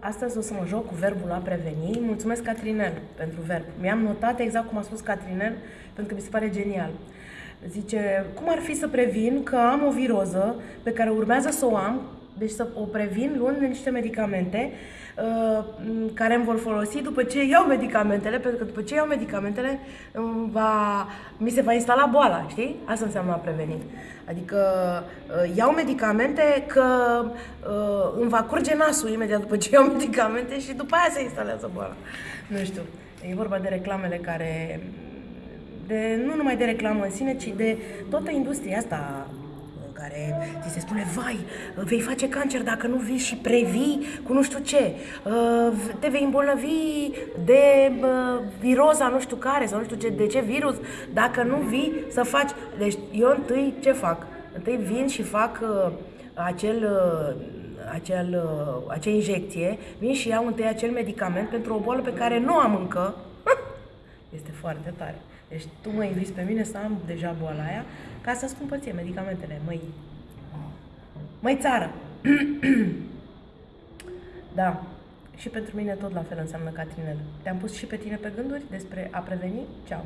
astăzi o să mă joc cu verbul a preveni. Mulțumesc, Catrinel, pentru verb. Mi-am notat exact cum a spus Catrinel, pentru că mi se pare genial. Zice, cum ar fi să previn că am o viroză pe care urmează să o am, deci să o previn luând niște medicamente uh, care îmi vor folosi după ce iau medicamentele, pentru că după ce iau medicamentele va, mi se va instala boala, știi? Asta înseamnă a preveni. Adică uh, iau medicamente că uh, îmi va curge nasul imediat după ce iau medicamente și după aia se instalează boala. Nu știu, e vorba de reclamele care de, nu numai de reclamă în sine, ci de toată industria asta care ți se spune, vai, vei face cancer dacă nu vii și previi cu nu știu ce, uh, te vei îmbolnăvi de uh, viroza nu știu care sau nu știu ce, de ce virus, dacă nu vii să faci. Deci eu întâi ce fac? Întâi vin și fac uh, acel acel, acea injecție, vin și iau întâi acel medicament pentru o boală pe care nu am încă. Este foarte tare. Deci tu mă inviți pe mine să am deja boala aia ca să-ți cumpăr ție medicamentele, măi. Măi țară! da. Și pentru mine tot la fel înseamnă Catrinel. Te-am pus și pe tine pe gânduri despre a preveni? Ceau!